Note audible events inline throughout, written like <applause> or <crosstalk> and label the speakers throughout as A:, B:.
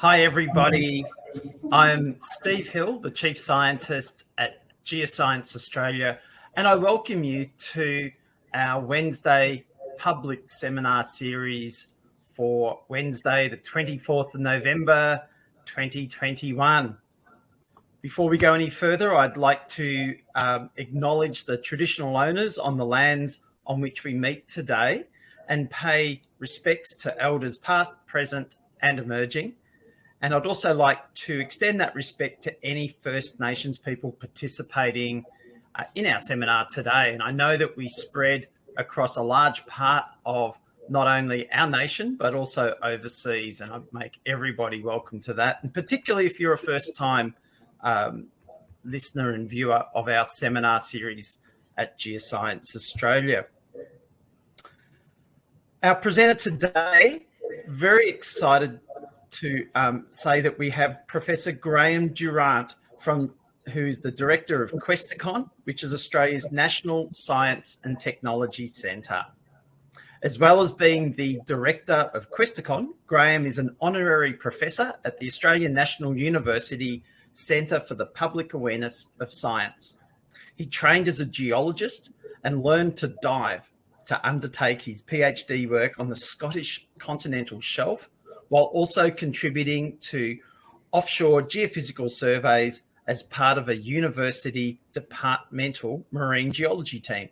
A: Hi, everybody. I'm Steve Hill, the Chief Scientist at Geoscience Australia, and I welcome you to our Wednesday public seminar series for Wednesday, the 24th of November, 2021. Before we go any further, I'd like to um, acknowledge the traditional owners on the lands on which we meet today and pay respects to elders past, present and emerging. And I'd also like to extend that respect to any First Nations people participating uh, in our seminar today. And I know that we spread across a large part of not only our nation, but also overseas. And I make everybody welcome to that. And particularly if you're a first time um, listener and viewer of our seminar series at Geoscience Australia. Our presenter today, very excited to um, say that we have Professor Graham Durant from who's the director of Questacon, which is Australia's National Science and Technology Centre. As well as being the director of Questacon, Graham is an honorary professor at the Australian National University Centre for the Public Awareness of Science. He trained as a geologist and learned to dive to undertake his PhD work on the Scottish continental shelf, while also contributing to offshore geophysical surveys as part of a university departmental marine geology team.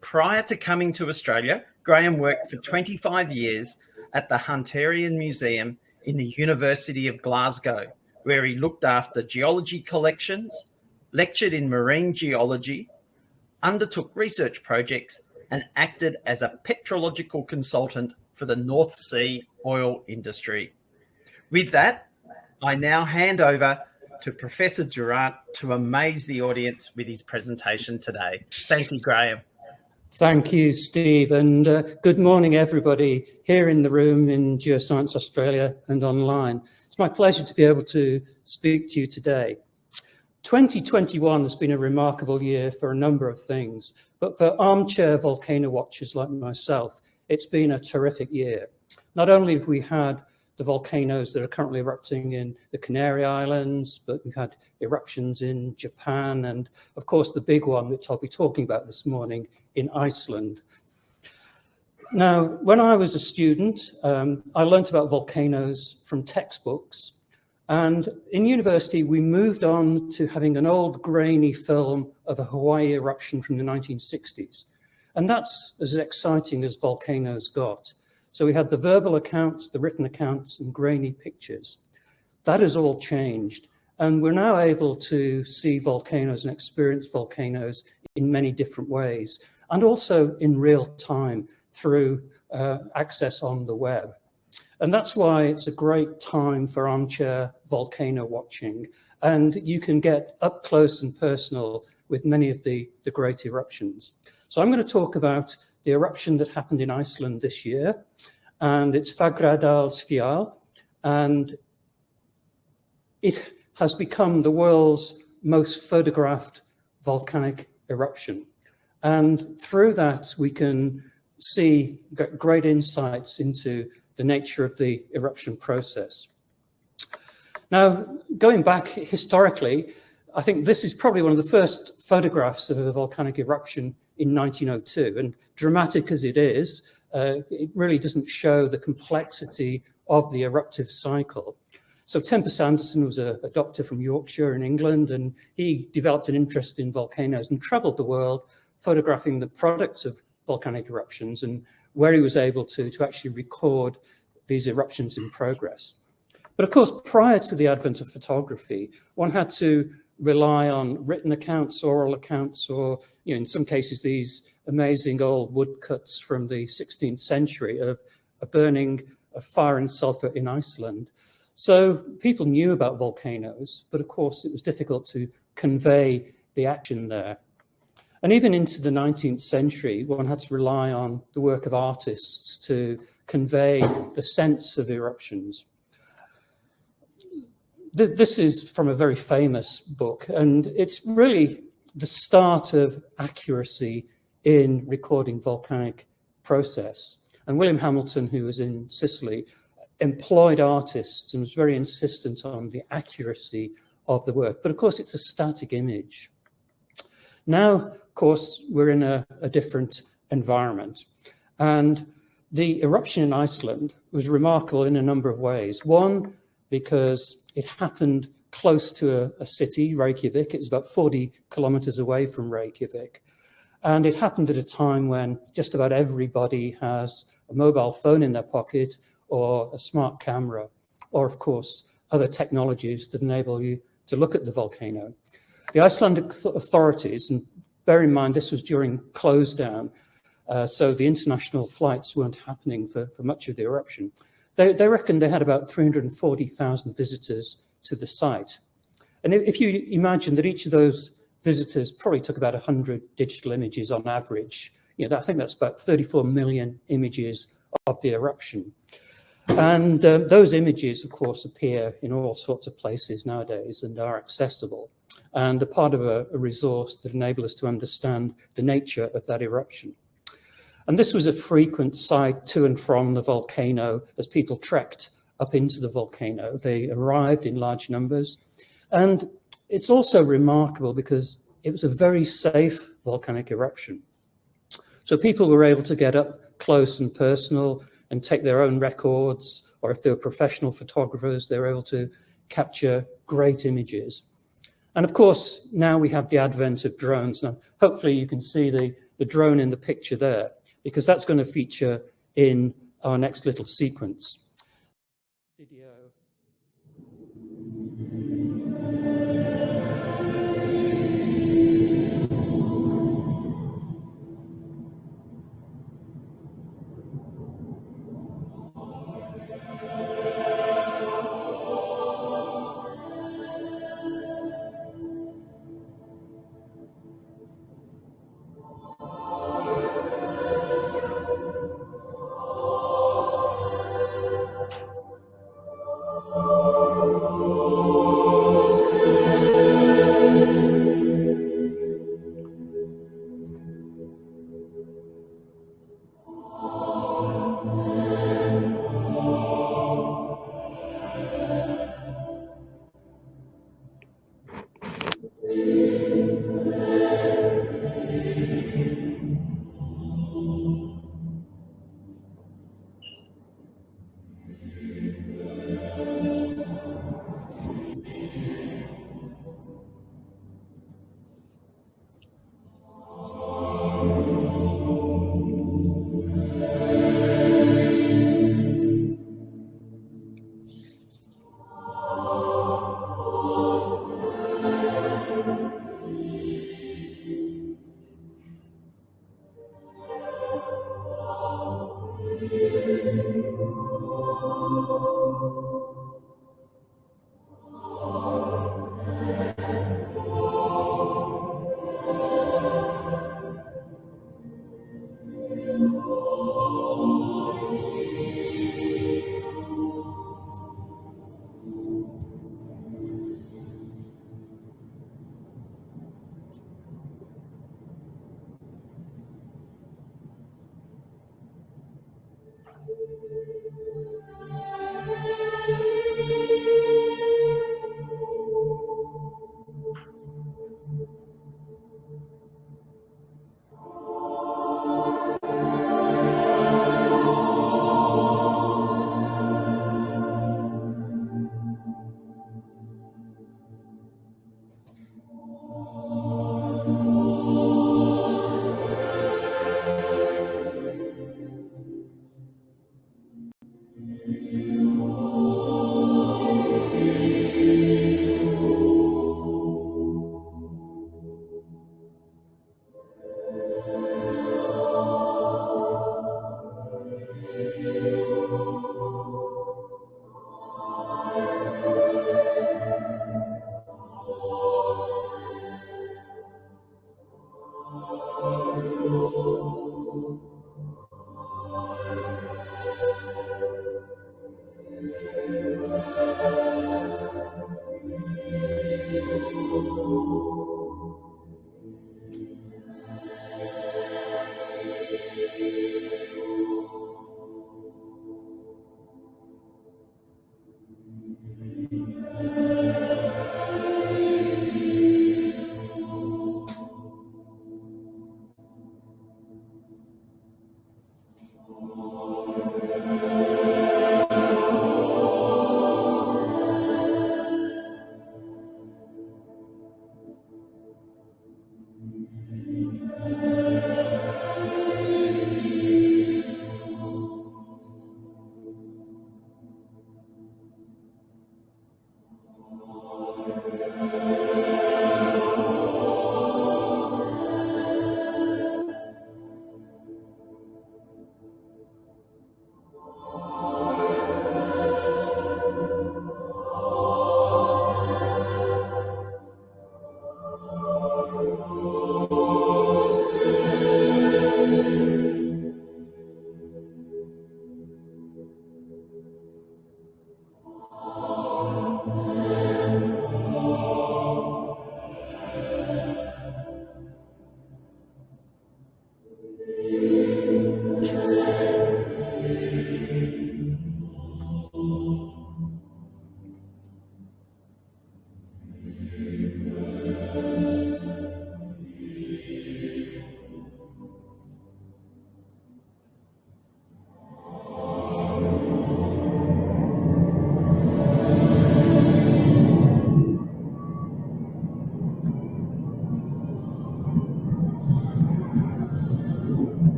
A: Prior to coming to Australia, Graham worked for 25 years at the Hunterian Museum in the University of Glasgow, where he looked after geology collections, lectured in marine geology, undertook research projects, and acted as a petrological consultant for the North Sea oil industry. With that, I now hand over to Professor Durant to amaze the audience with his presentation today. Thank you, Graham.
B: Thank you, Steve, and uh, good morning, everybody here in the room in Geoscience Australia and online. It's my pleasure to be able to speak to you today. 2021 has been a remarkable year for a number of things, but for armchair volcano watchers like myself, it's been a terrific year. Not only have we had the volcanoes that are currently erupting in the Canary Islands, but we've had eruptions in Japan, and of course the big one, which I'll be talking about this morning, in Iceland. Now, when I was a student, um, I learned about volcanoes from textbooks, and in university, we moved on to having an old grainy film of a Hawaii eruption from the 1960s. And that's as exciting as volcanoes got. So we had the verbal accounts, the written accounts, and grainy pictures. That has all changed. And we're now able to see volcanoes and experience volcanoes in many different ways, and also in real time through uh, access on the web. And that's why it's a great time for armchair volcano watching. And you can get up close and personal with many of the, the great eruptions. So I'm going to talk about the eruption that happened in Iceland this year, and it's Fagradalsfjall, and it has become the world's most photographed volcanic eruption. And through that, we can see great insights into the nature of the eruption process. Now, going back historically, I think this is probably one of the first photographs of a volcanic eruption in 1902. And dramatic as it is, uh, it really doesn't show the complexity of the eruptive cycle. So Tempest Anderson was a, a, doctor from Yorkshire in England, and he developed an interest in volcanoes and traveled the world photographing the products of volcanic eruptions and where he was able to, to actually record these eruptions in progress. But of course, prior to the advent of photography, one had to rely on written accounts, oral accounts, or you know, in some cases, these amazing old woodcuts from the 16th century of a burning of fire and sulfur in Iceland. So people knew about volcanoes, but of course it was difficult to convey the action there. And even into the 19th century, one had to rely on the work of artists to convey the sense of eruptions. This is from a very famous book, and it's really the start of accuracy in recording volcanic process. And William Hamilton, who was in Sicily, employed artists and was very insistent on the accuracy of the work. But of course, it's a static image. Now, of course, we're in a, a different environment. And the eruption in Iceland was remarkable in a number of ways. One, because it happened close to a, a city, Reykjavik. It was about 40 kilometers away from Reykjavik. And it happened at a time when just about everybody has a mobile phone in their pocket or a smart camera, or of course, other technologies that enable you to look at the volcano. The Icelandic authorities, and bear in mind this was during close down, uh, so the international flights weren't happening for, for much of the eruption. They, they reckoned they had about 340,000 visitors to the site. And if you imagine that each of those visitors probably took about 100 digital images on average, you know, I think that's about 34 million images of the eruption. And um, those images, of course, appear in all sorts of places nowadays and are accessible and are part of a, a resource that enable us to understand the nature of that eruption. And this was a frequent sight to and from the volcano as people trekked up into the volcano. They arrived in large numbers. And it's also remarkable because it was a very safe volcanic eruption. So people were able to get up close and personal and take their own records, or if they were professional photographers, they were able to capture great images. And of course, now we have the advent of drones. Now, hopefully you can see the, the drone in the picture there because that's going to feature in our next little sequence.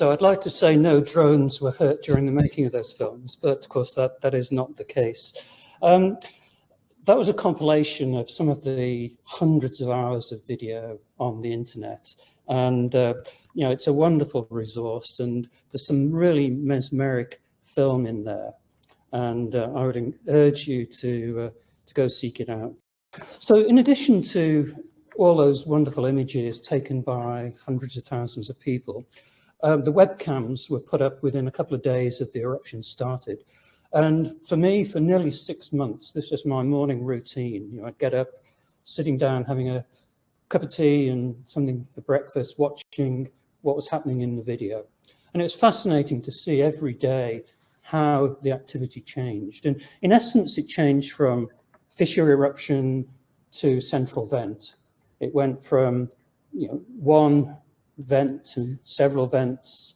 B: So I'd like to say no drones were hurt during the making of those films, but of course that, that is not the case. Um, that was a compilation of some of the hundreds of hours of video on the internet. And, uh, you know, it's a wonderful resource and there's some really mesmeric film in there. And uh, I would urge you to, uh, to go seek it out. So in addition to all those wonderful images taken by hundreds of thousands of people, um, the webcams were put up within a couple of days of the eruption started. And for me, for nearly six months, this was my morning routine. You know, I'd get up, sitting down, having a cup of tea and something for breakfast, watching what was happening in the video. And it was fascinating to see every day how the activity changed. And in essence, it changed from fissure eruption to central vent. It went from you know, one vent to several vents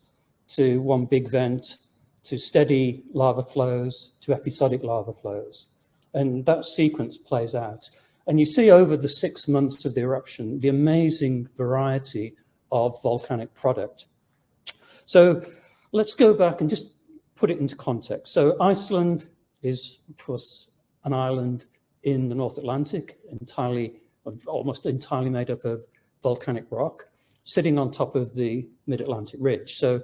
B: to one big vent to steady lava flows to episodic lava flows. And that sequence plays out. And you see over the six months of the eruption, the amazing variety of volcanic product. So let's go back and just put it into context. So Iceland is, of course, an island in the North Atlantic, entirely, almost entirely made up of volcanic rock, sitting on top of the mid-Atlantic ridge. So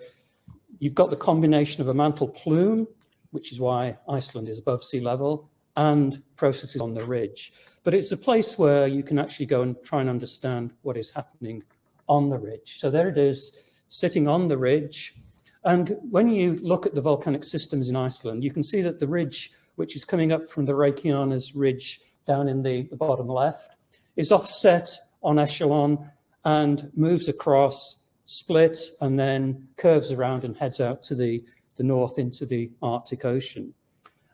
B: You've got the combination of a mantle plume, which is why Iceland is above sea level, and processes on the ridge. But it's a place where you can actually go and try and understand what is happening on the ridge. So there it is, sitting on the ridge. And when you look at the volcanic systems in Iceland, you can see that the ridge, which is coming up from the Reykjanes ridge down in the, the bottom left, is offset en echelon and moves across splits and then curves around and heads out to the, the north into the Arctic Ocean.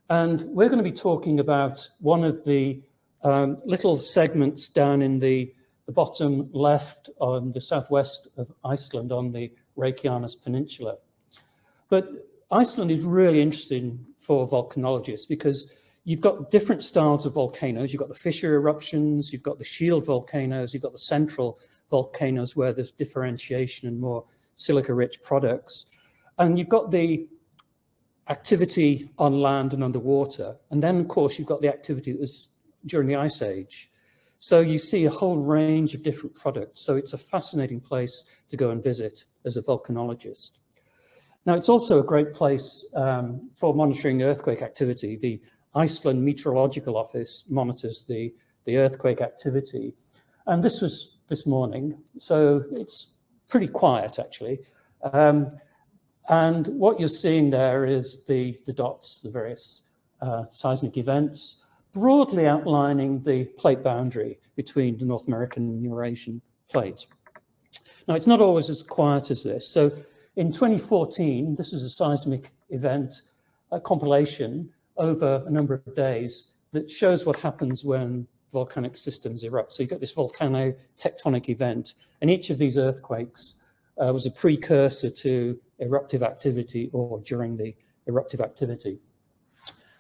B: And we're going to be talking about one of the um, little segments down in the, the bottom left on the southwest of Iceland on the Reykjanes Peninsula. But Iceland is really interesting for volcanologists because you've got different styles of volcanoes. You've got the fissure eruptions, you've got the shield volcanoes, you've got the central volcanoes where there's differentiation and more silica-rich products. And you've got the activity on land and underwater. And then, of course, you've got the activity that was during the Ice Age. So you see a whole range of different products. So it's a fascinating place to go and visit as a volcanologist. Now, it's also a great place um, for monitoring earthquake activity. The Iceland Meteorological Office monitors the, the earthquake activity. And this was this morning. So it's pretty quiet, actually. Um, and what you're seeing there is the, the dots, the various uh, seismic events, broadly outlining the plate boundary between the North American and Eurasian plates. Now, it's not always as quiet as this. So in 2014, this was a seismic event, a compilation over a number of days that shows what happens when volcanic systems erupt. So you've got this volcano tectonic event, and each of these earthquakes uh, was a precursor to eruptive activity or during the eruptive activity.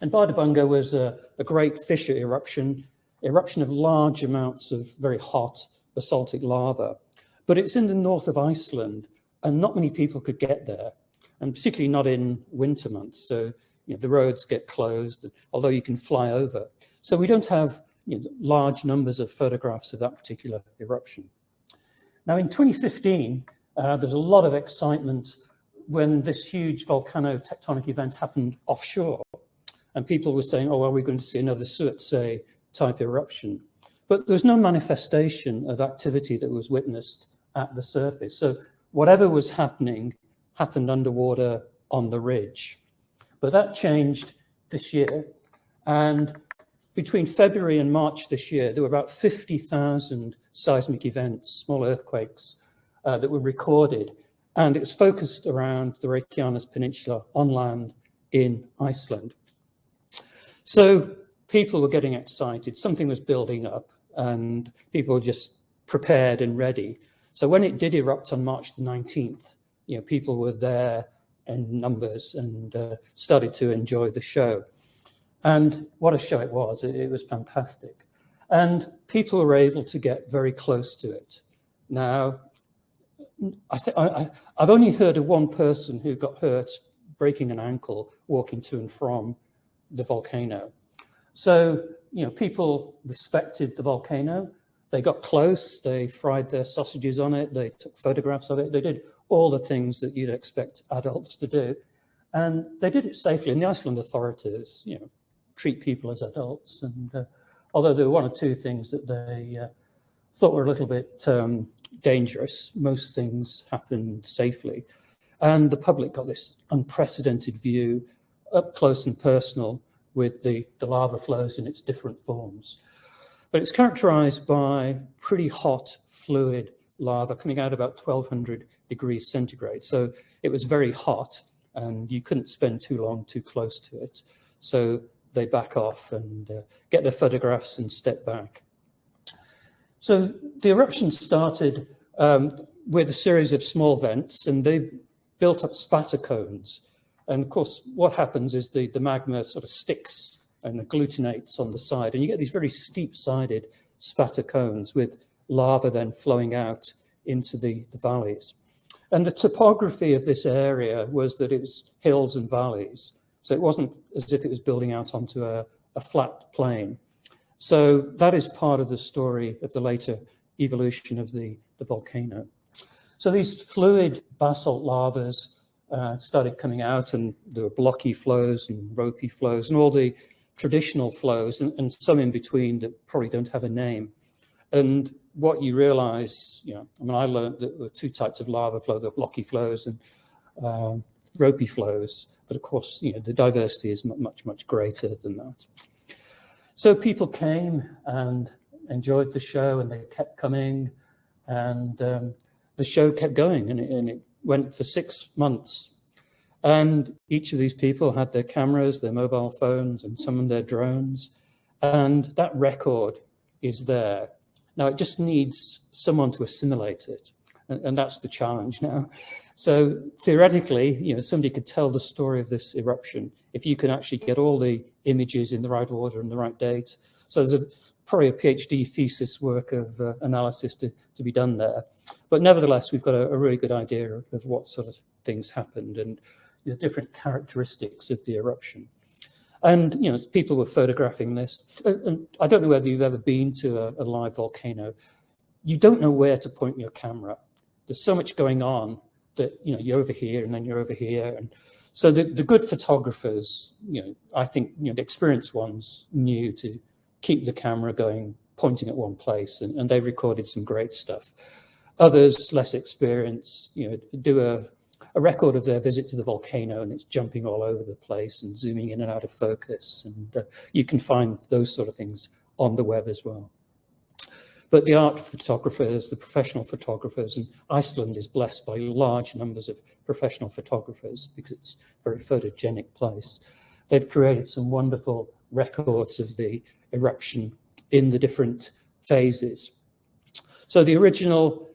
B: And Bardarbunga was a, a great fissure eruption, eruption of large amounts of very hot basaltic lava. But it's in the north of Iceland, and not many people could get there, and particularly not in winter months. So you know, the roads get closed, although you can fly over. So we don't have you know, large numbers of photographs of that particular eruption. Now in 2015, uh, there's a lot of excitement when this huge volcano-tectonic event happened offshore. And people were saying, oh, are we going to see another Surtsey type eruption? But there was no manifestation of activity that was witnessed at the surface. So whatever was happening happened underwater on the ridge. But that changed this year. And between February and March this year, there were about 50,000 seismic events, small earthquakes, uh, that were recorded. And it was focused around the Reykjanes Peninsula on land in Iceland. So people were getting excited. Something was building up and people were just prepared and ready. So when it did erupt on March the 19th, you know, people were there in numbers and uh, started to enjoy the show. And what a show it was. It, it was fantastic. And people were able to get very close to it. Now, I I, I've only heard of one person who got hurt breaking an ankle walking to and from the volcano. So, you know, people respected the volcano. They got close, they fried their sausages on it, they took photographs of it, they did all the things that you'd expect adults to do. And they did it safely. And the Iceland authorities, you know, treat people as adults. And uh, although there were one or two things that they uh, thought were a little bit um, dangerous, most things happened safely. And the public got this unprecedented view up close and personal with the, the lava flows in its different forms. But it's characterized by pretty hot fluid lava coming out about 1200 degrees centigrade. So it was very hot and you couldn't spend too long too close to it. So they back off and uh, get their photographs and step back. So the eruption started um, with a series of small vents and they built up spatter cones. And of course, what happens is the, the magma sort of sticks and agglutinates on the side, and you get these very steep-sided spatter cones with lava then flowing out into the, the valleys. And the topography of this area was that it was hills and valleys. So it wasn't as if it was building out onto a, a flat plane. So that is part of the story of the later evolution of the, the volcano. So these fluid basalt lavas uh, started coming out and there were blocky flows and ropey flows and all the traditional flows and, and some in between that probably don't have a name. And what you realize, you know, I mean, I learned that there are two types of lava flow, the blocky flows and uh, ropey flows. But of course, you know, the diversity is much, much greater than that. So people came and enjoyed the show and they kept coming and um, the show kept going and it, and it went for six months. And each of these people had their cameras, their mobile phones, and some of their drones. And that record is there. Now it just needs someone to assimilate it. And, and that's the challenge now. So theoretically, you know, somebody could tell the story of this eruption if you can actually get all the images in the right order and the right date. So there's a, probably a PhD thesis work of uh, analysis to, to be done there. But nevertheless, we've got a, a really good idea of, what sort of things happened and the different characteristics of the eruption. And, you know, people were photographing this. Uh, and I don't know whether you've ever been to a, a live volcano. You don't know where to point your camera. There's so much going on that, you know, you're over here and then you're over here. And so the, the good photographers, you know, I think, you know, the experienced ones knew to keep the camera going, pointing at one place, and, and they recorded some great stuff. Others, less experienced, you know, do a, a record of their visit to the volcano and it's jumping all over the place and zooming in and out of focus. And uh, you can find those sort of things on the web as well. But the art photographers, the professional photographers, and Iceland is blessed by large numbers of professional photographers because it's a very photogenic place. They've created some wonderful records of the eruption in the different phases. So the original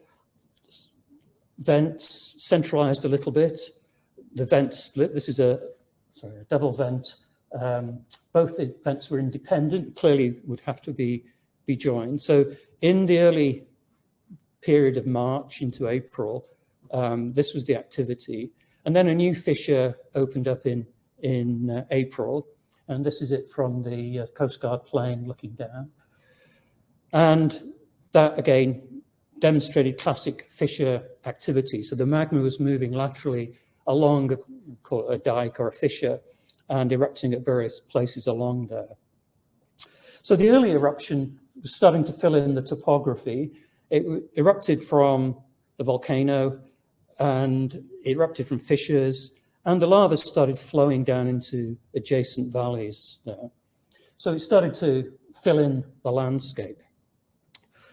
B: vents centralized a little bit. The vent split. This is a, sorry, a double vent. Um, both the vents were independent, clearly would have to be, be joined. So in the early period of March into April, um, this was the activity. And then a new fissure opened up in, in uh, April. And this is it from the uh, Coast Guard plane looking down. And that again demonstrated classic fissure activity. So the magma was moving laterally along a, a dike or a fissure and erupting at various places along there. So the early eruption was starting to fill in the topography. It erupted from the volcano and erupted from fissures and the lava started flowing down into adjacent valleys there. So it started to fill in the landscape.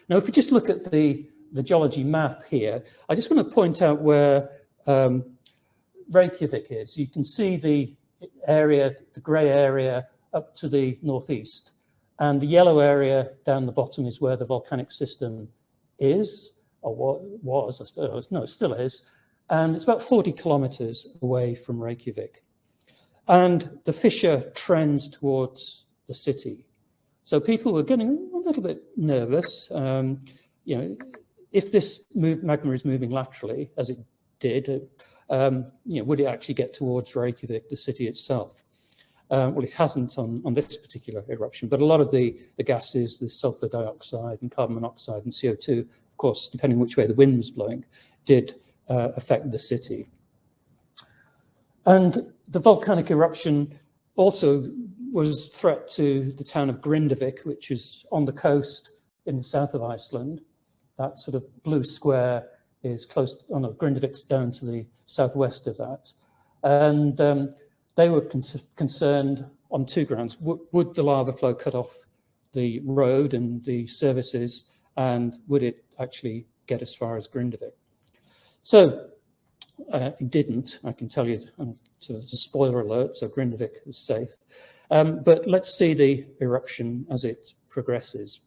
B: Now, if we just look at the, the geology map here, I just want to point out where um, Reykjavik is. You can see the area, the grey area up to the northeast. And the yellow area down the bottom is where the volcanic system is, or what was, I suppose. No, it still is and it's about 40 kilometers away from Reykjavik. And the fissure trends towards the city. So people were getting a little bit nervous. Um, you know, if this move, magma is moving laterally, as it did, um, you know, would it actually get towards Reykjavik, the city itself? Uh, well, it hasn't on, on this particular eruption, but a lot of the, the gases, the sulfur dioxide and carbon monoxide and CO2, of course, depending which way the wind was blowing, did uh, affect the city. And the volcanic eruption also was threat to the town of Grindavik, which is on the coast in the south of Iceland. That sort of blue square is close, oh no, Grindavik's down to the southwest of that. And um, they were con concerned on two grounds. W would the lava flow cut off the road and the services, and would it actually get as far as Grindavik? So uh, it didn't, I can tell you, um, so it's a spoiler alert, so Grindavik is safe. Um, but let's see the eruption as it progresses.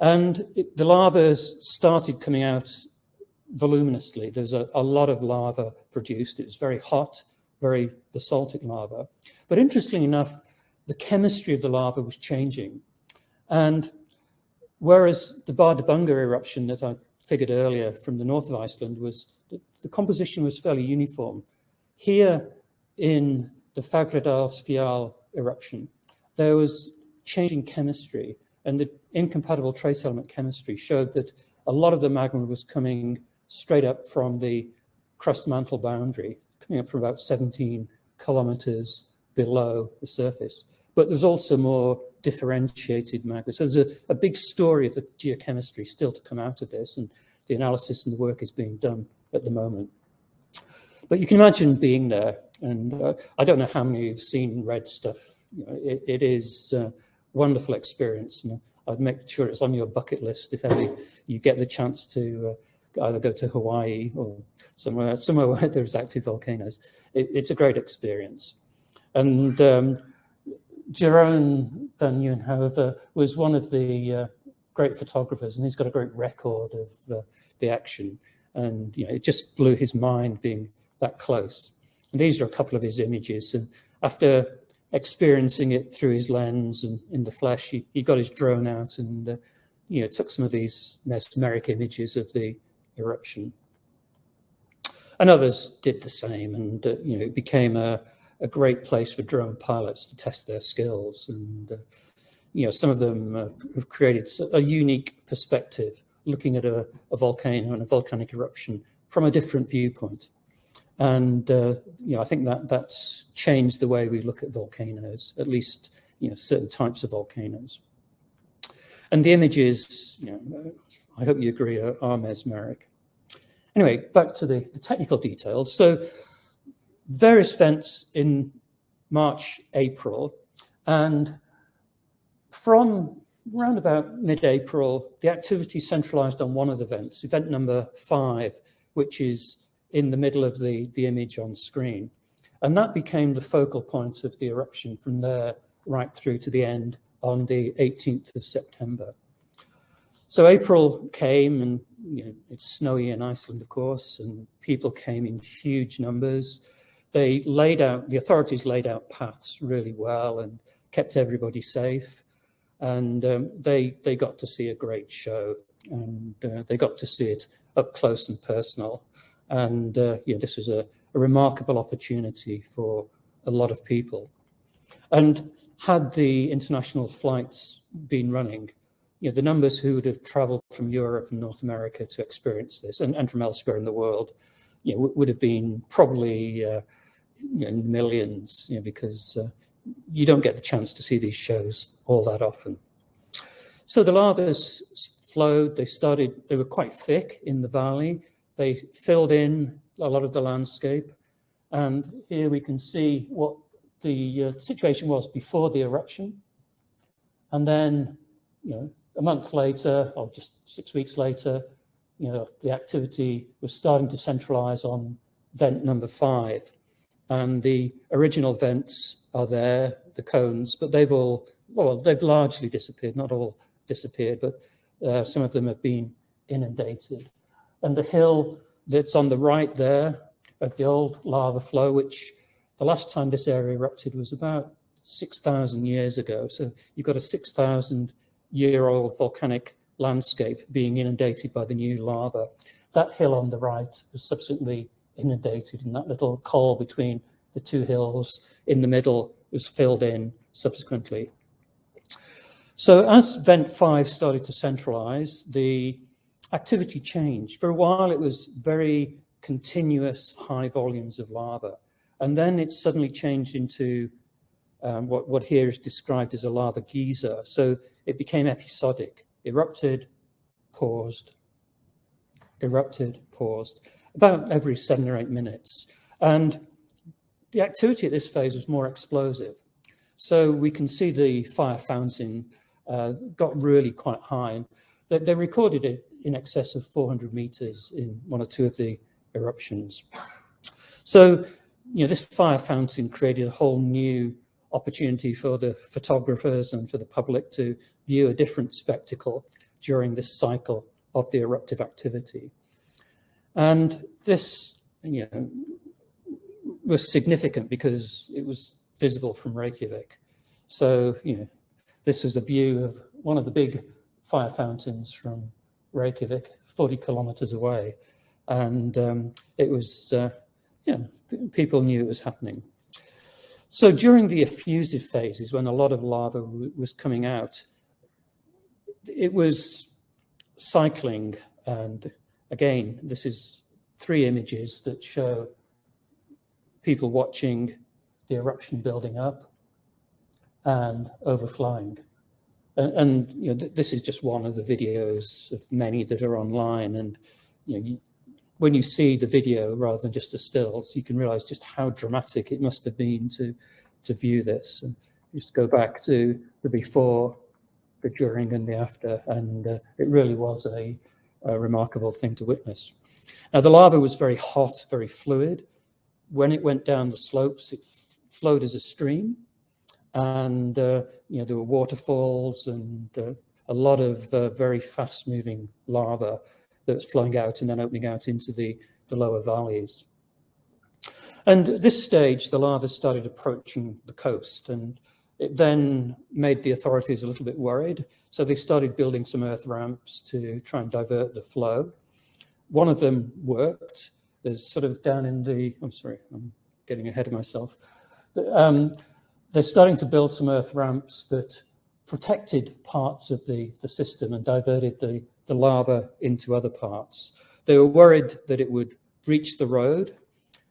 B: And it, the lava started coming out voluminously. There's a, a, lot of lava produced. It was very hot, very basaltic lava. But interestingly enough, the chemistry of the lava was changing. And whereas the Bardarbunga eruption that I figured earlier from the north of Iceland was, the, the composition was fairly uniform. Here in the Fagradalsfjall eruption, there was changing chemistry and the incompatible trace element chemistry showed that a lot of the magma was coming straight up from the crust mantle boundary, coming up from about 17 kilometers below the surface. But there's also more differentiated magma. So there's a, a big story of the geochemistry still to come out of this, and the analysis and the work is being done at the moment. But you can imagine being there, and uh, I don't know how many of you've seen red stuff. You know, it, it is a wonderful experience, and I'd make sure it's on your bucket list if ever you get the chance to uh, either go to Hawaii or somewhere somewhere where there's active volcanoes. It, it's a great experience, and um, Jeroen van Nieuwenhove was one of the uh, great photographers, and he's got a great record of uh, the action. And you know, it just blew his mind being that close. And these are a couple of his images. And after experiencing it through his lens and in the flesh, he, he got his drone out and uh, you know took some of these mesmeric images of the eruption. And others did the same, and uh, you know it became a, a great place for drone pilots to test their skills. And uh, you know some of them have, have, created a unique perspective, looking at a, a volcano and a volcanic eruption from a different viewpoint. And uh, you know, I think that that's changed the way we look at volcanoes, at least you know certain types of volcanoes. And the images, you know, I hope you agree, are, are mesmeric. Anyway, back to the, the technical details. So various events in March, April, and from around about mid-April, the activity centralized on one of the events, event number five, which is in the middle of the, the image on screen. And that became the focal point of the eruption from there right through to the end on the 18th of September. So April came and you know, it's snowy in Iceland, of course, and people came in huge numbers. They laid out, the authorities laid out paths really well and kept everybody safe. And um, they, they got to see a great show and uh, they got to see it up close and personal. And uh, yeah, this was a, a, remarkable opportunity for a lot of people. And had the international flights been running, you know, the numbers who would have traveled from Europe and North America to experience this and, and from elsewhere in the world, you know, would have been probably uh, you know, millions, you know, because uh, you don't get the chance to see these shows all that often. So the lavas flowed, they started, they were quite thick in the valley, they filled in a lot of the landscape. And here we can see what the uh, situation was before the eruption. And then, you know, a month later, or just six weeks later, you know, the activity was starting to centralize on vent number five. And the original vents are there, the cones, but they've all, well, they've largely disappeared, not all disappeared, but uh, some of them have been inundated and the hill that's on the right there of the old lava flow, which the last time this area erupted was about 6,000 years ago. So you've got a 6,000 year old volcanic landscape being inundated by the new lava. That hill on the right was subsequently inundated and that little col between the two hills in the middle was filled in subsequently. So as Vent 5 started to centralize, the activity changed. For a while, it was very continuous high volumes of lava. And then it suddenly changed into um, what, what here is described as a lava geyser. So it became episodic, erupted, paused, erupted, paused, about every seven or eight minutes. And the activity at this phase was more explosive. So we can see the fire fountain uh, got really quite high. They, they, recorded it in excess of 400 meters in one or two of the eruptions. So, you know, this fire fountain created a whole new opportunity for the photographers and for the public to view a different spectacle during this cycle of the eruptive activity. And this, you know, was significant because it was visible from Reykjavik. So, you know, this was a view of one of the big fire fountains from Reykjavik, 40 kilometers away. And um, it was, uh, yeah, people knew it was happening. So during the effusive phases, when a lot of lava was coming out, it was cycling. And again, this is three images that show people watching the eruption building up and overflowing. And, and you know, th this is just one of the videos of many that are online. And you know, you, when you see the video rather than just the stills, you can realize just how dramatic it must have been to, to view this. And just go back to the before, the during and the after, and uh, it really was a, a, remarkable thing to witness. Now the lava was very hot, very fluid. When it went down the slopes, it flowed as a stream, and uh, you know there were waterfalls and uh, a lot of uh, very fast-moving lava that was flowing out and then opening out into the, the lower valleys. And at this stage, the lava started approaching the coast and it then made the authorities a little bit worried. So they started building some earth ramps to try and divert the flow. One of them worked. There's sort of down in the, I'm sorry, I'm getting ahead of myself. Um, they're starting to build some earth ramps that protected parts of the, the system and diverted the, the lava into other parts. They were worried that it would breach the road.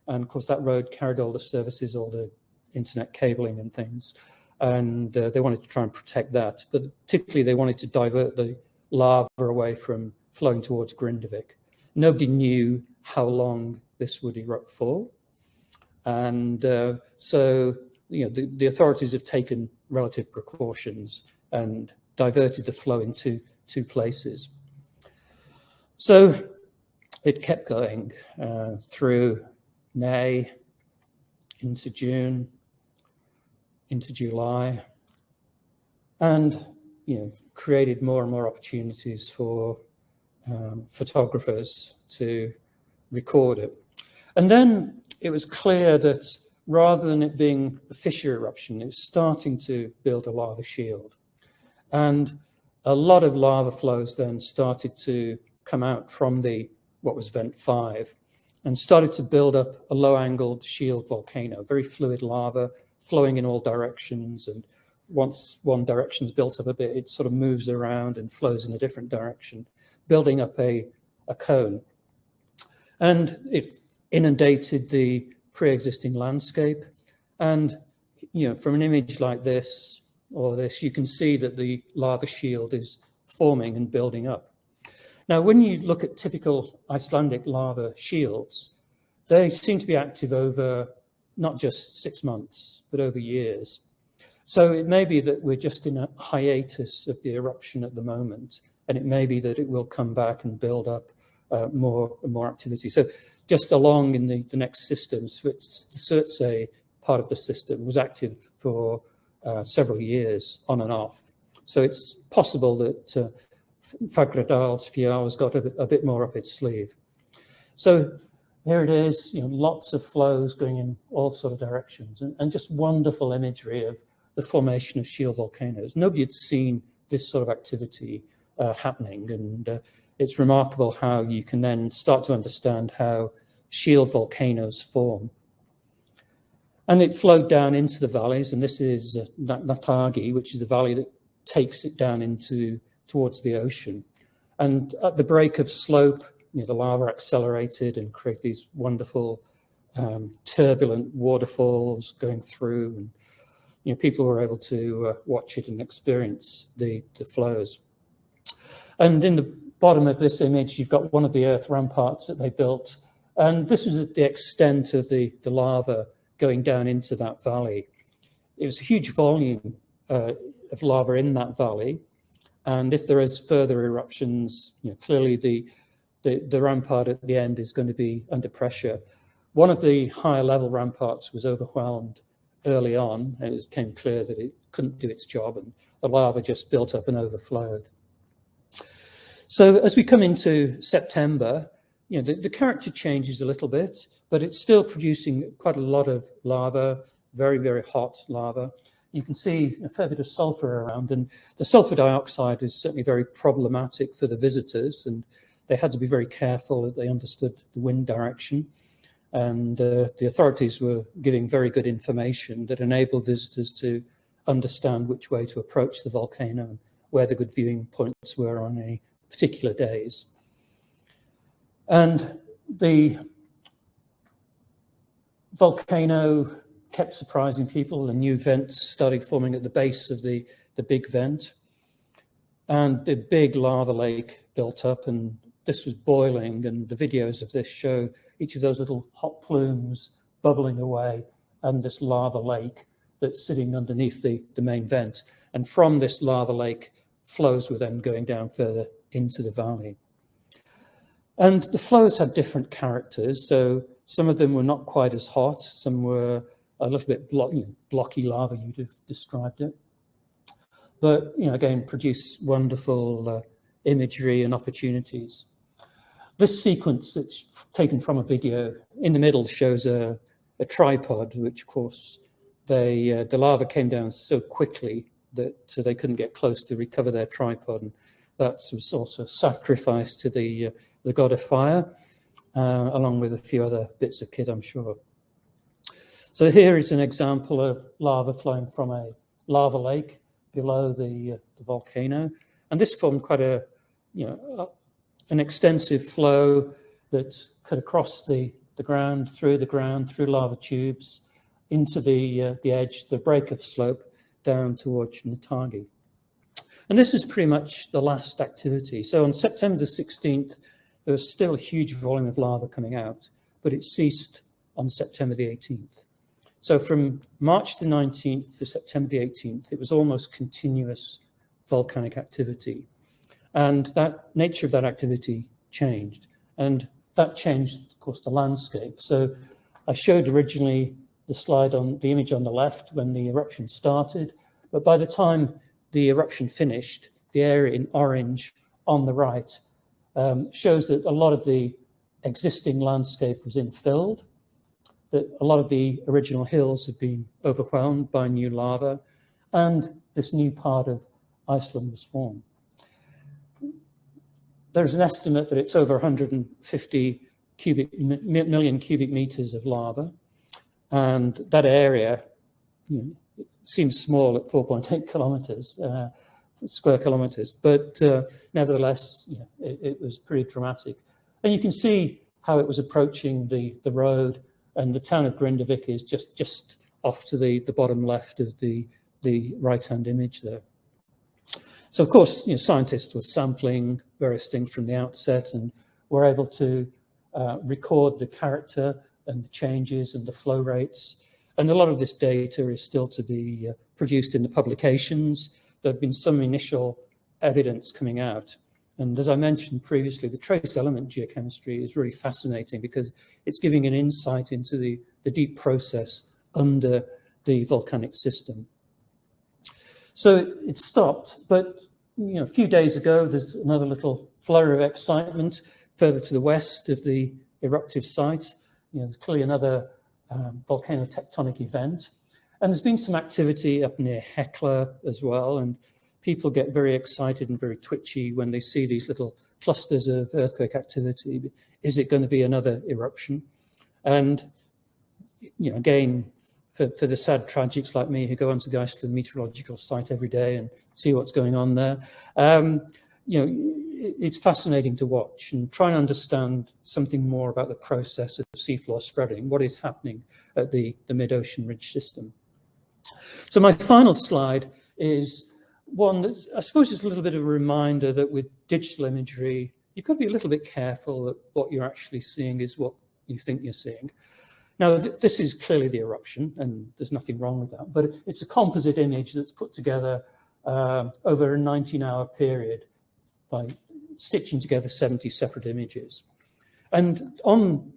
B: And of course, that road carried all the services, all the internet cabling and things. And uh, they wanted to try and protect that. But particularly, they wanted to divert the lava away from flowing towards Grindavik. Nobody knew how long this would erupt for. And uh, so, you know, the, the authorities have taken relative precautions and diverted the flow into two places. So it kept going uh, through May, into June, into July, and you know created more and more opportunities for um, photographers to record it. And then it was clear that rather than it being a fissure eruption, it was starting to build a lava shield. And a lot of lava flows then started to come out from the what was vent 5 and started to build up a low-angled shield volcano, very fluid lava flowing in all directions. And once one direction's built up a bit, it sort of moves around and flows in a different direction, building up a, a cone. And it inundated the pre-existing landscape. And, you know, from an image like this or this, you can see that the lava shield is forming and building up. Now, when you look at typical Icelandic lava shields, they seem to be active over not just six months, but over years. So it may be that we're just in a hiatus of the eruption at the moment, and it may be that it will come back and build up uh, more and more activity. So just along in the, the next systems, the Surtsey part of the system was active for uh, several years on and off. So it's possible that uh, Fagradalsfjall has got a bit, a bit more up its sleeve. So here it is, you know, lots of flows going in all sort of directions and, and just wonderful imagery of the formation of shield volcanoes. Nobody had seen this sort of activity uh, happening. And uh, it's remarkable how you can then start to understand how shield volcanoes form. And it flowed down into the valleys, and this is uh, Nátthagi, which is the valley that takes it down into towards the ocean. And at the break of slope, you know, the lava accelerated and created these wonderful um, turbulent waterfalls going through, and you know, people were able to uh, watch it and experience the, the flows. And in the bottom of this image, you've got one of the earth ramparts that they built. And this was the extent of the, the lava going down into that valley. It was a huge volume uh, of lava in that valley. And if there is further eruptions, you know, clearly the, the, the rampart at the end is going to be under pressure. One of the higher level ramparts was overwhelmed early on, and it became clear that it couldn't do its job, and the lava just built up and overflowed. So as we come into September, you know, the, the character changes a little bit, but it's still producing quite a lot of lava, very, very hot lava. You can see a fair bit of sulfur around, and the sulfur dioxide is certainly very problematic for the visitors, and they had to be very careful that they understood the wind direction. And uh, the authorities were giving very good information that enabled visitors to understand which way to approach the volcano and where the good viewing points were on any particular days. And the volcano kept surprising people and new vents started forming at the base of the, the big vent. And the big lava lake built up and this was boiling and the videos of this show each of those little hot plumes bubbling away and this lava lake that's sitting underneath the, the main vent. And from this lava lake, flows were then going down further into the valley. And the flows had different characters. So some of them were not quite as hot. Some were a little bit block, you know, blocky lava, you'd have described it. But, you know, again, produce wonderful uh, imagery and opportunities. This sequence that's taken from a video in the middle shows a, a tripod, which of course they, uh, the lava came down so quickly that uh, they couldn't get close to recover their tripod. And that was also sacrificed to the, uh, the god of fire, uh, along with a few other bits of kit, I'm sure. So here is an example of lava flowing from a lava lake below the, uh, the volcano. And this formed quite a, you know, an extensive flow that cut across the, the ground, through the ground, through lava tubes, into the, uh, the edge, the break of slope, down towards Nátthagi. And this is pretty much the last activity. So on September the 16th, there was still a huge volume of lava coming out, but it ceased on September the 18th. So from March the 19th to September the 18th, it was almost continuous volcanic activity. And that nature of that activity changed. And that changed, of course, the landscape. So I showed originally the slide on the image on the left when the eruption started, but by the time the eruption finished, the area in orange on the right um, shows that a lot of the existing landscape was infilled, that a lot of the original hills had been overwhelmed by new lava, and this new part of Iceland was formed there's an estimate that it's over 150 cubic million cubic meters of lava. And that area you know, seems small at 4.8 kilometers, uh, square kilometers, but uh, nevertheless, you know, it, it, was pretty dramatic. And you can see how it was approaching the, the road and the town of Grindavik is just, just off to the, the bottom left of the, the right-hand image there. So of course, you know, scientists were sampling various things from the outset and were able to uh, record the character and the changes and the flow rates. And a lot of this data is still to be uh, produced in the publications. There have been some initial evidence coming out. And as I mentioned previously, the trace element geochemistry is really fascinating because it's giving an insight into the, the deep process under the volcanic system. So it stopped, but you know, a few days ago, there's another little flurry of excitement further to the west of the eruptive site. You know, there's clearly another um, volcano tectonic event. And there's been some activity up near Hekla as well. And people get very excited and very twitchy when they see these little clusters of earthquake activity. Is it going to be another eruption? And you know, again, for, for the sad tragics like me who go onto the Iceland meteorological site every day and see what's going on there, um, you know, it's fascinating to watch and try and understand something more about the process of seafloor spreading, what is happening at the, the mid-ocean ridge system. So my final slide is one that I suppose is a little bit of a reminder that with digital imagery, you've got to be a little bit careful that what you're actually seeing is what you think you're seeing. Now, th this is clearly the eruption, and there's nothing wrong with that, but it's a composite image that's put together uh, over a 19-hour period by stitching together 70 separate images. And on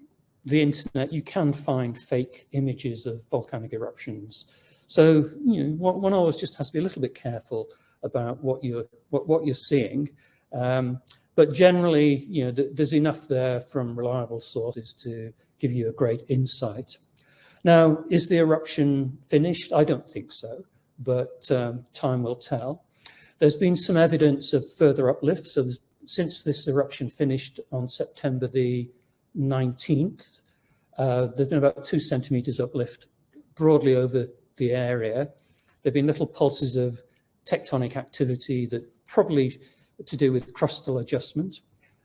B: the internet, you can find fake images of volcanic eruptions. So, you know, one always just has to be a little bit careful about what you're, what, what you're seeing. Um, but generally, you know, th there's enough there from reliable sources to give you a great insight. Now, is the eruption finished? I don't think so, but um, time will tell. There's been some evidence of further uplift. So since this eruption finished on September the 19th, uh, there's been about two centimeters uplift broadly over the area. There have been little pulses of tectonic activity that probably to do with crustal adjustment.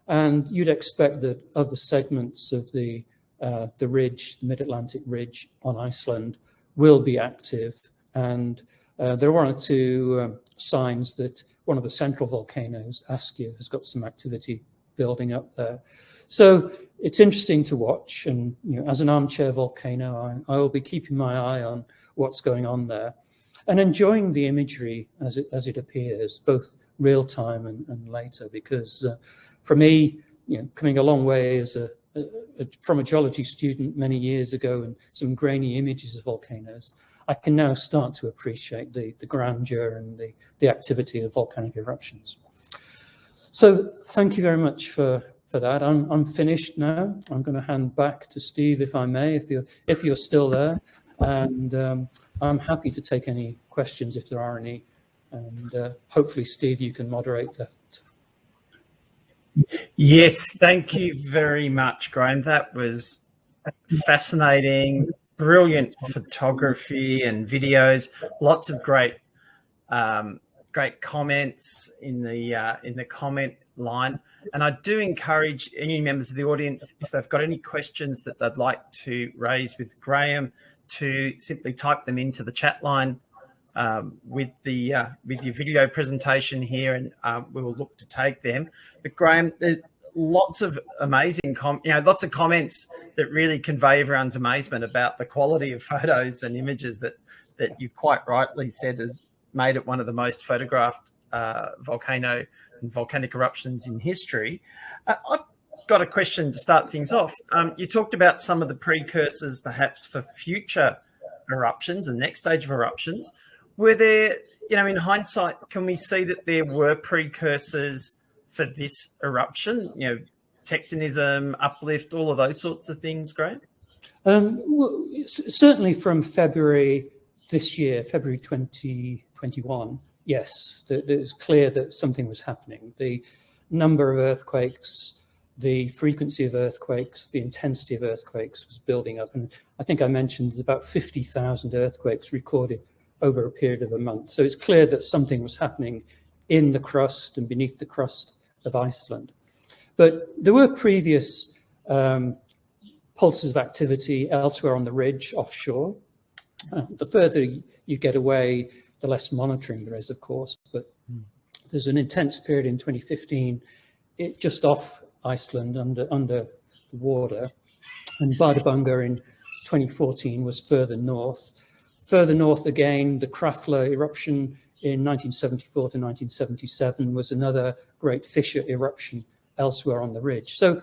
B: And you'd expect that other segments of the, uh, the ridge, the mid-Atlantic ridge on Iceland will be active. And uh, there are one or two um, signs that one of the central volcanoes, Askja, has got some activity building up there. So it's interesting to watch. And you know, as an armchair volcano, I, I will be keeping my eye on what's going on there and enjoying the imagery as it, as it appears, both real time and, and later, because uh, for me, you know, coming a long way as a, a, a, from a geology student many years ago and some grainy images of volcanoes, I can now start to appreciate the, the grandeur and the, the activity of volcanic eruptions. So thank you very much for, for that. I'm, I'm finished now. I'm going to hand back to Steve, if I may, if you're, if you're still there. And um, I'm happy to take any questions if there are any. And uh, hopefully, Steve, you can moderate that.
A: Yes, thank you very much, Graham. That was fascinating, brilliant photography and videos. Lots of great, um, great comments in the uh, in the comment line. And I do encourage any members of the audience, if they've got any questions that they'd like to raise with Graham, to simply type them into the chat line um, with the uh, with your video presentation here, and um, we will look to take them. But Graham, there's lots of amazing, com you know, lots of comments that really convey everyone's amazement about the quality of <laughs> photos and images that that you quite rightly said has made it one of the most photographed uh, volcano and volcanic eruptions in history. Uh, I've got a question to start things off. Um, you talked about some of the precursors perhaps for future eruptions and next stage of eruptions. Were there, you know, in hindsight, can we see that there were precursors for this eruption? You know, tectonism, uplift, all of those sorts of things, Graham?
B: Um, well, certainly from February this year, February 2021, yes, it was clear that something was happening. The number of earthquakes the frequency of earthquakes, the intensity of earthquakes was building up. And I think I mentioned there's about 50,000 earthquakes recorded over a period of a month. So it's clear that something was happening in the crust and beneath the crust of Iceland. But there were previous um, pulses of activity elsewhere on the ridge offshore. Uh, the further you get away, the less monitoring there is, of course. But there's an intense period in 2015 it, just off Iceland under, under the water. And Bardarbunga in 2014 was further north. Further north again, the Krafla eruption in 1974 to 1977 was another great fissure eruption elsewhere on the ridge. So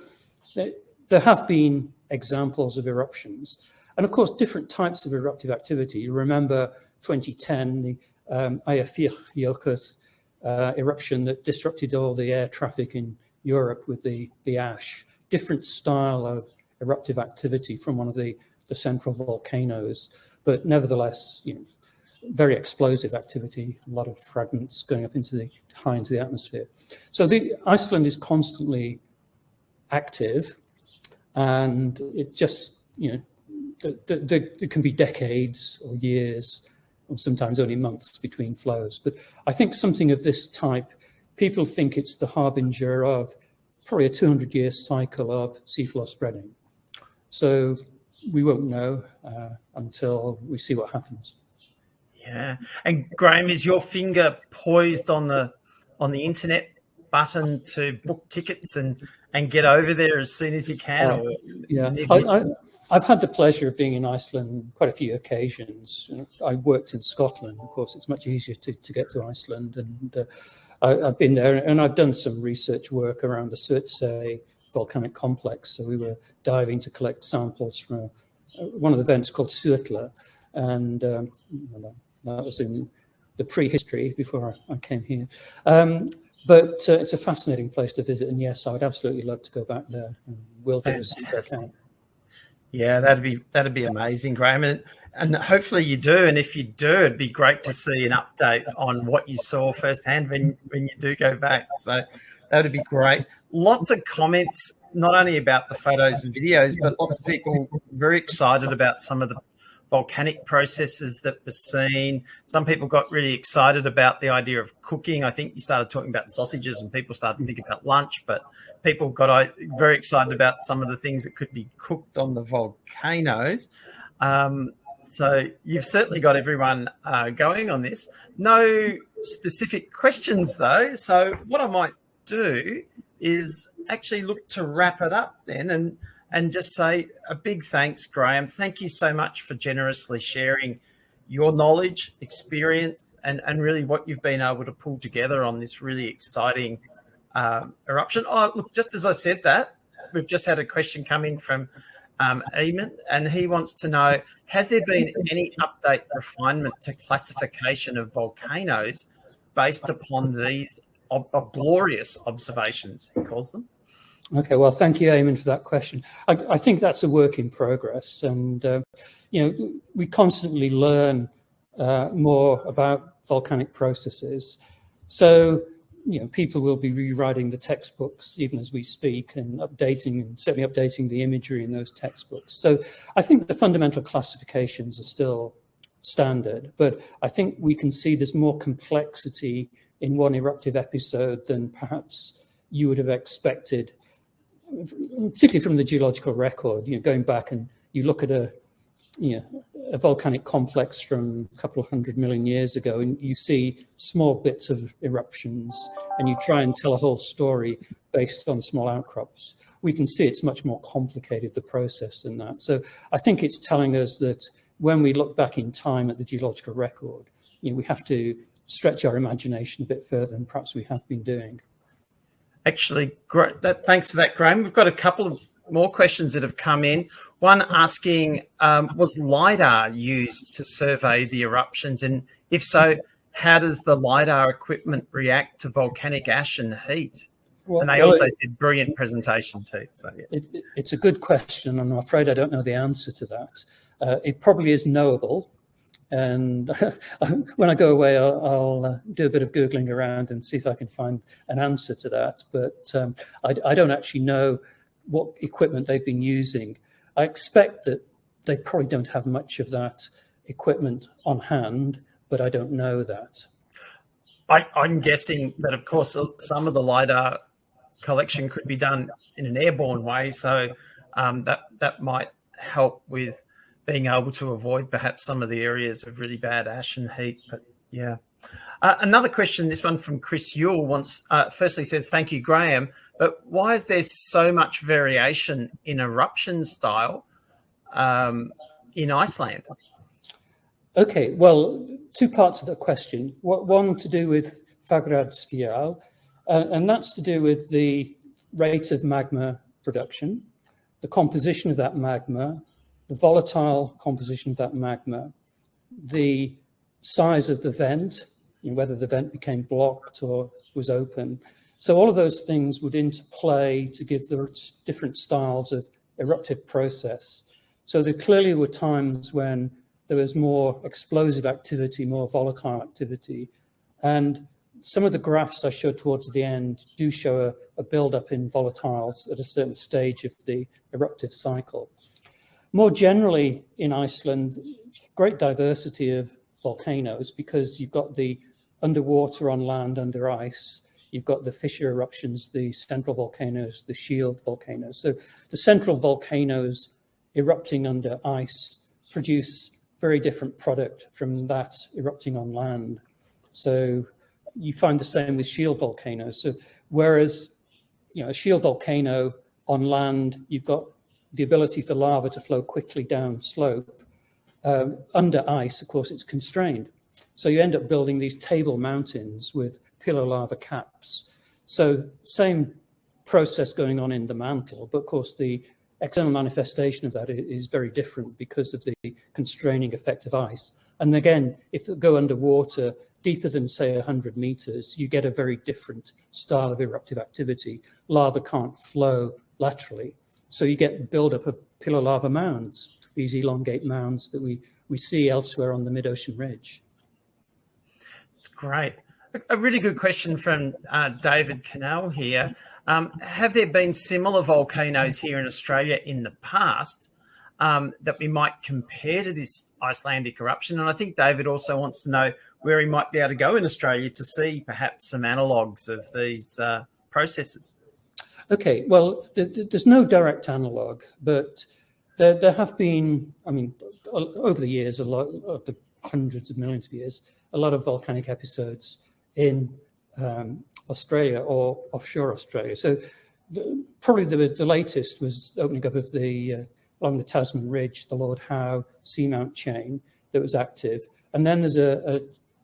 B: there have been examples of eruptions. And of course, different types of eruptive activity. You remember 2010, the um, Eyjafjallajökull uh, eruption that disrupted all the air traffic in Europe with the, the ash, different style of eruptive activity from one of the, the central volcanoes. But nevertheless, you know, very explosive activity, a lot of fragments going up into the high into the atmosphere. So the Iceland is constantly active, and it just you know there can be decades or years, or sometimes only months between flows. But I think something of this type, people think it's the harbinger of probably a 200-year cycle of seafloor spreading. So we won't know uh, until we see what happens.
A: Yeah, and Graham, is your finger poised on the on the internet button to book tickets and and get over there as soon as you can? Uh,
B: yeah, I, have had the pleasure of being in Iceland quite a few occasions. I worked in Scotland, of course. It's much easier to, to get to Iceland, and uh, I, have been there, and I've done some research work around the Surtsey volcanic complex. So we were diving to collect samples from a, one of the vents called Surtla, and um, that was in the prehistory before I, I came here. Um, but uh, it's a fascinating place to visit, and yes, I would absolutely love to go back there. And will do as I can.
A: Yeah, that'd be that'd be amazing, Graham, and, and hopefully you do. And if you do, it'd be great to see an update on what you saw firsthand when when you do go back. So that would be great. Lots of comments, not only about the photos and videos, but lots of people very excited about some of the volcanic processes that were seen. Some people got really excited about the idea of cooking. I think you started talking about sausages and people started to think about lunch, but people got uh, very excited about some of the things that could be cooked on the volcanoes. Um, so you've certainly got everyone uh, going on this. No specific questions though. So what I might do is actually look to wrap it up then and and just say a big thanks, Graham. Thank you so much for generously sharing your knowledge, experience, and, and really what you've been able to pull together on this really exciting um, eruption. Oh, look, just as I said that, we've just had a question come in from um, Eamon, and he wants to know, has there been any update refinement to classification of volcanoes based upon these ob glorious observations, he calls them?
B: Okay, well, thank you, Eamon, for that question. I, I think that's a work in progress. And, uh, you know, we constantly learn uh, more about volcanic processes. So, you know, people will be rewriting the textbooks even as we speak and updating and certainly updating the imagery in those textbooks. So I think the fundamental classifications are still standard, but I think we can see there's more complexity in one eruptive episode than perhaps you would have expected particularly from the geological record, you know, going back and you look at a, you know, a volcanic complex from a couple of hundred million years ago, and you see small bits of eruptions, and you try and tell a whole story based on small outcrops. We can see it's much more complicated, the process than that. So I think it's telling us that when we look back in time at the geological record, you know, we have to stretch our imagination a bit further than perhaps we have been doing.
A: Actually, great. That, thanks for that, Graham. We've got a couple of more questions that have come in. One asking, um, was LIDAR used to survey the eruptions? And if so, how does the LIDAR equipment react to volcanic ash and heat? Well, and they well, also it, said brilliant presentation too. So yeah.
B: it, it's a good question. and I'm afraid I don't know the answer to that. Uh, it probably is knowable and <laughs> when I go away, I'll, I'll uh, do a bit of Googling around and see if I can find an answer to that. But um, I, I, don't actually know what equipment they've been using. I expect that they probably don't have much of that equipment on hand, but I don't know that.
A: I, I'm guessing that, of course, some of the LiDAR collection could be done in an airborne way. So um, that, that might help with being able to avoid perhaps some of the areas of really bad ash and heat. But yeah. Uh, another question, this one from Chris Yule wants, uh, firstly says, thank you, Graham, but why is there so much variation in eruption style um, in Iceland?
B: Okay, well, two parts of the question. One to do with Fagradalsfjall, uh, and that's to do with the rate of magma production, the composition of that magma, the volatile composition of that magma, the size of the vent, know, whether the vent became blocked or was open. So all of those things would interplay to give the different styles of eruptive process. So there clearly were times when there was more explosive activity, more volatile activity. And some of the graphs I showed towards the end do show a, a build-up in volatiles at a certain stage of the eruptive cycle. More generally in Iceland, great diversity of volcanoes because you've got the underwater on land under ice, you've got the fissure eruptions, the central volcanoes, the shield volcanoes. So the central volcanoes erupting under ice produce very different product from that erupting on land. So you find the same with shield volcanoes. So whereas, you know, a shield volcano on land, you've got the ability for lava to flow quickly down slope. Um, under ice, of course, it's constrained. So you end up building these table mountains with pillow lava caps. So same process going on in the mantle, but of course the external manifestation of that is very different because of the constraining effect of ice. And again, if it go underwater deeper than say 100 meters, you get a very different style of eruptive activity. Lava can't flow laterally. So you get buildup of pillow lava mounds, these elongate mounds that we, we see elsewhere on the mid-ocean ridge.
A: Great. A really good question from uh, David Cannell here. Um, have there been similar volcanoes here in Australia in the past um, that we might compare to this Icelandic eruption? And I think David also wants to know where he might be able to go in Australia to see perhaps some analogues of these uh, processes.
B: Okay, well, th th there's no direct analogue, but there, there have been, I mean, over the years, a lot of the hundreds of millions of years, a lot of volcanic episodes in um, Australia or offshore Australia. So the, probably the, the latest was opening up of the, uh, along the Tasman Ridge, the Lord Howe seamount chain that was active. And then there's a, a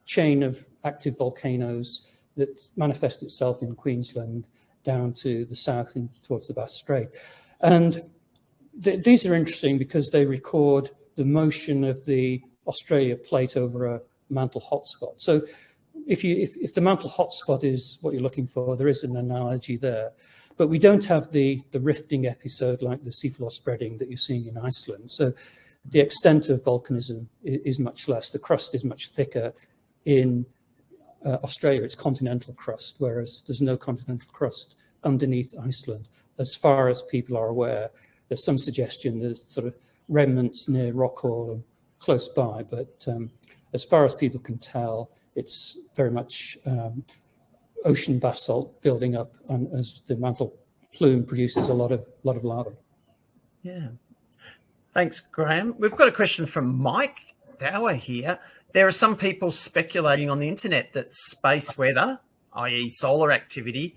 B: chain of active volcanoes that manifest itself in Queensland down to the south in, towards the Bass Strait. And th these are interesting because they record the motion of the Australia plate over a mantle hotspot. So if, you, if, if the mantle hotspot is what you're looking for, there is an analogy there. But we don't have the, the rifting episode like the seafloor spreading that you're seeing in Iceland. So the extent of volcanism is, much less. The crust is much thicker in uh, Australia. It's continental crust, whereas there's no continental crust underneath Iceland. As far as people are aware, there's some suggestion there's sort of remnants near Rockall close by, but um, as far as people can tell, it's very much um, ocean basalt building up and as the mantle plume produces a lot of lot of lava.
A: Yeah. Thanks, Graham. We've got a question from Mike Dower here. There are some people speculating on the internet that space weather, i.e. solar activity,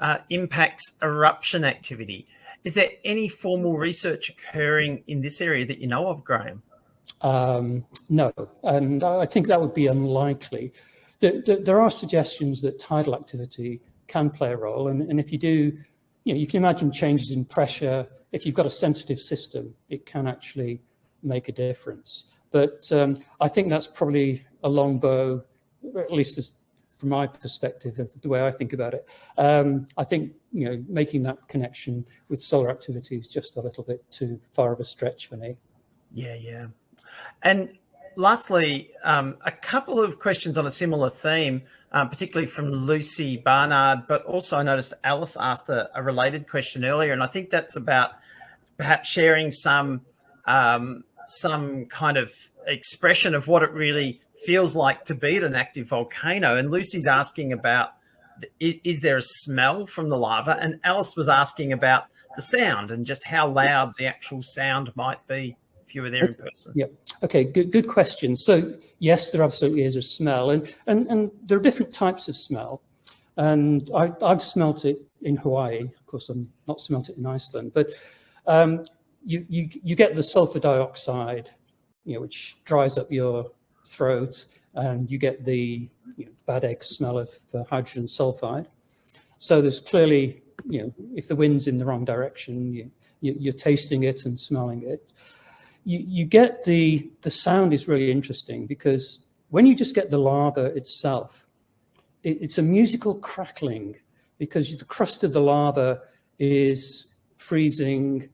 A: uh, impacts eruption activity. Is there any formal research occurring in this area that you know of, Graham?
B: Um, no, and I think that would be unlikely. The, the, there are suggestions that tidal activity can play a role, and, and if you do, you know, you can imagine changes in pressure. If you've got a sensitive system, it can actually make a difference. But um, I think that's probably a long bow, at least as, from my perspective of the way I think about it. Um, I think you know making that connection with solar activity is just a little bit too far of a stretch for me.
A: Yeah, yeah. And lastly, um, a couple of questions on a similar theme, um, particularly from Lucy Barnard, but also I noticed Alice asked a, a, related question earlier, and I think that's about perhaps sharing some um, some kind of expression of what it really feels like to be at an active volcano. And Lucy's asking about, is there a smell from the lava? And Alice was asking about the sound and just how loud the actual sound might be if you were there in person?
B: Yeah. Okay. Good. Good question. So yes, there absolutely is a smell, and and and there are different types of smell, and I, I've smelt it in Hawaii. Of course, I'm not smelt it in Iceland, but um, you you you get the sulfur dioxide, you know, which dries up your throat, and you get the you know, bad egg smell of uh, hydrogen sulfide. So there's clearly, you know, if the wind's in the wrong direction, you, you, are tasting it and smelling it you, you get the, the sound is really interesting because when you just get the lava itself, it, it's a musical crackling because the crust of the lava is freezing,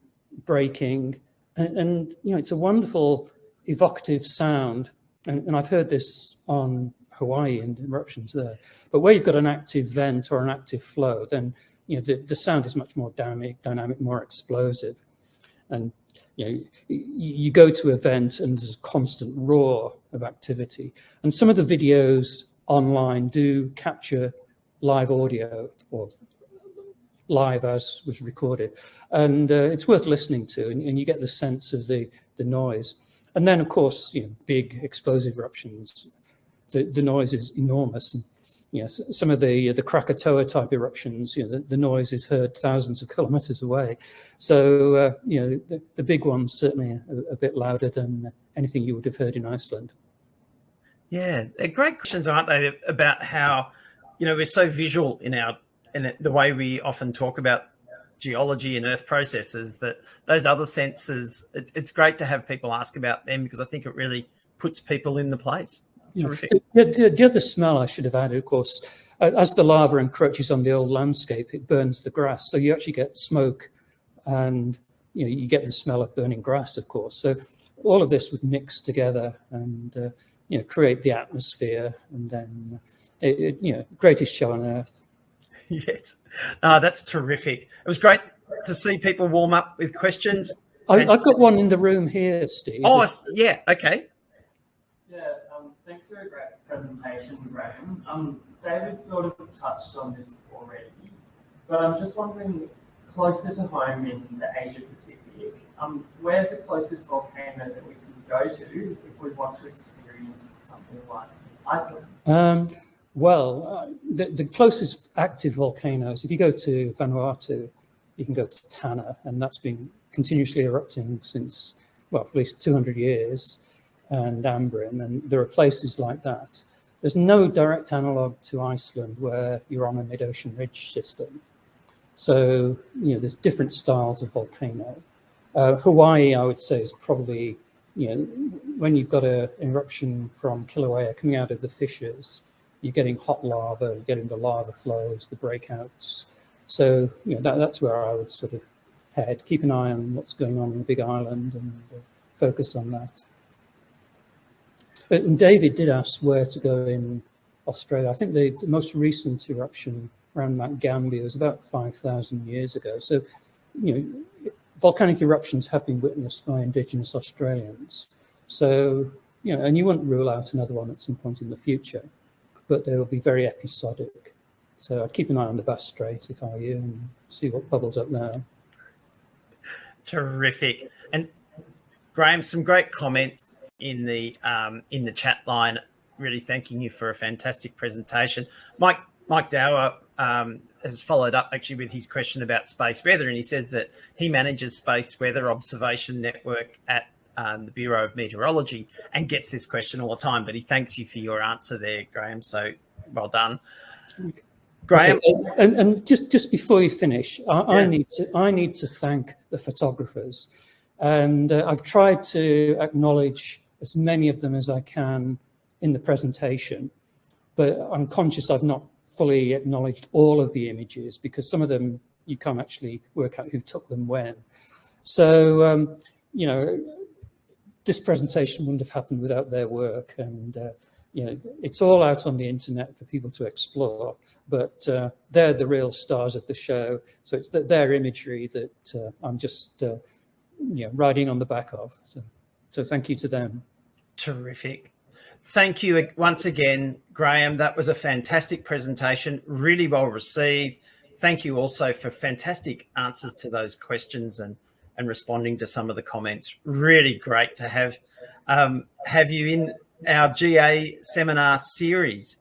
B: breaking, and, and, you know, it's a wonderful evocative sound, and, and I've heard this on Hawaii and eruptions there, but where you've got an active vent or an active flow, then you know the, the sound is much more dynamic, dynamic, more explosive. And you know, you go to an event and there's a constant roar of activity. And some of the videos online do capture live audio or live as was recorded. And uh, it's worth listening to and, and, you get the sense of the, the noise. And then of course, you know, big explosive eruptions, the, the noise is enormous. And, you know, some of the the Krakatoa type eruptions, you know, the, the noise is heard thousands of <laughs> kilometers away. So, uh, you know, the, the, big ones certainly a, a, bit louder than anything you would have heard in Iceland.
A: Yeah, they're great questions, aren't they, about how, you know, we're so visual in our in the way we often talk about geology and earth processes that those other senses, it's, it's great to have people ask about them because I think it really puts people in the place.
B: Terrific. The, the, the, other smell I should have added, of course, as the lava encroaches on the old landscape, it burns the grass. So you actually get smoke and you know you get the smell of burning grass, of course. So all of this would mix together and uh, you know create the atmosphere, and then it, it, you know greatest show on earth. <laughs>
A: yes, uh, that's terrific. It was great to see people warm up with questions.
B: I, have got one in the room here, Steve.
A: Oh, yeah. Okay.
C: Thanks for a great presentation, Graham. Um, David sort of touched on this already, but I'm just wondering, closer to home in the Asia Pacific, um, where's the closest volcano that we can go to if we want to experience something like Iceland?
B: Um, well, uh, the, the, closest active volcanoes, if you go to Vanuatu, you can go to Tanna, and that's been continuously erupting since, well, at least 200 years and Ambrym, and there are places like that. There's no direct analog to Iceland where you're on a mid-ocean ridge system. So, you know, there's different styles of volcano. Uh, Hawaii, I would say, is probably, you know, when you've got an eruption from Kilauea coming out of the fissures, you're getting hot lava, you're getting the lava flows, the breakouts. So, you know, that, that's where I would sort of head. Keep an eye on what's going on in the Big Island and focus on that. And David did ask where to go in Australia. I think the, the most recent eruption around Mount Gambier was about 5,000 years ago. So, you know, volcanic eruptions have been witnessed by Indigenous Australians. So, you know, and you wouldn't rule out another one at some point in the future, but they will be very episodic. So I'd keep an eye on the Bass Strait if I were you and see what bubbles up there.
A: Terrific. And Graham, some great comments in the um, in the chat line, really thanking you for a fantastic presentation. Mike Mike Dower um, has followed up actually with his question about space weather, and he says that he manages space weather observation network at um, the Bureau of Meteorology and gets this question all the time. But he thanks you for your answer there, Graham. So well done. Graham,
B: okay. and, and, just just before you finish, I, yeah. I, need to I need to thank the photographers, and uh, I've tried to acknowledge as many of them as I can in the presentation, but I'm conscious I've not fully acknowledged all of the images because some of them you can't actually work out who took them when. So, um, you know, this presentation wouldn't have happened without their work and uh, you know, it's all out on the internet for people to explore, but uh, they're the real stars of the show. So it's their imagery that uh, I'm just, uh, you know, riding on the back of. So. So thank you to them.
A: Terrific. Thank you once again, Graham. That was a fantastic presentation, really well received. Thank you also for fantastic answers to those questions and, and responding to some of the comments. Really great to have, um, have you in our GA seminar series.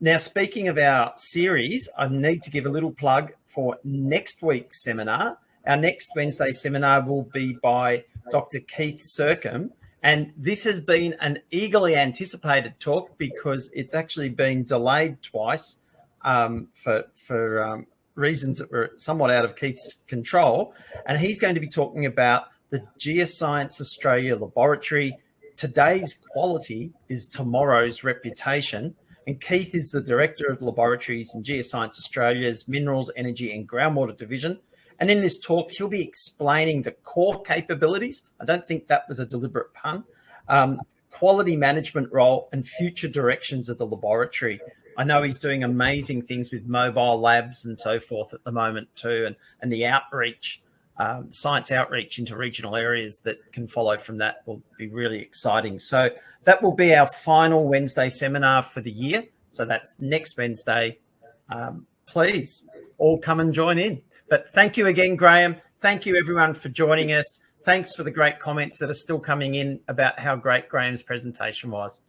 A: Now, speaking of our series, I need to give a little plug for next week's seminar. Our next Wednesday seminar will be by Dr. Keith Sircombe. And this has been an eagerly anticipated talk because it's actually been delayed twice um, for, for um, reasons that were somewhat out of Keith's control. And he's going to be talking about the Geoscience Australia Laboratory. Today's quality is tomorrow's reputation. And Keith is the Director of Laboratories in Geoscience Australia's Minerals, Energy and Groundwater Division. And in this talk, he'll be explaining the core capabilities. I don't think that was a deliberate pun um, quality management role and future directions of the laboratory. I know he's doing amazing things with mobile labs and so forth at the moment too, and, and the outreach, um, science outreach into regional areas that can follow from that will be really exciting. So that will be our final Wednesday seminar for the year. So that's next Wednesday. Um, please all come and join in. But thank you again, Graham. Thank you everyone for joining us. Thanks for the great comments that are still coming in about how great Graham's presentation was.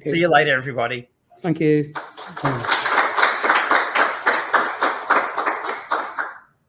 A: See you later, everybody.
B: Thank you.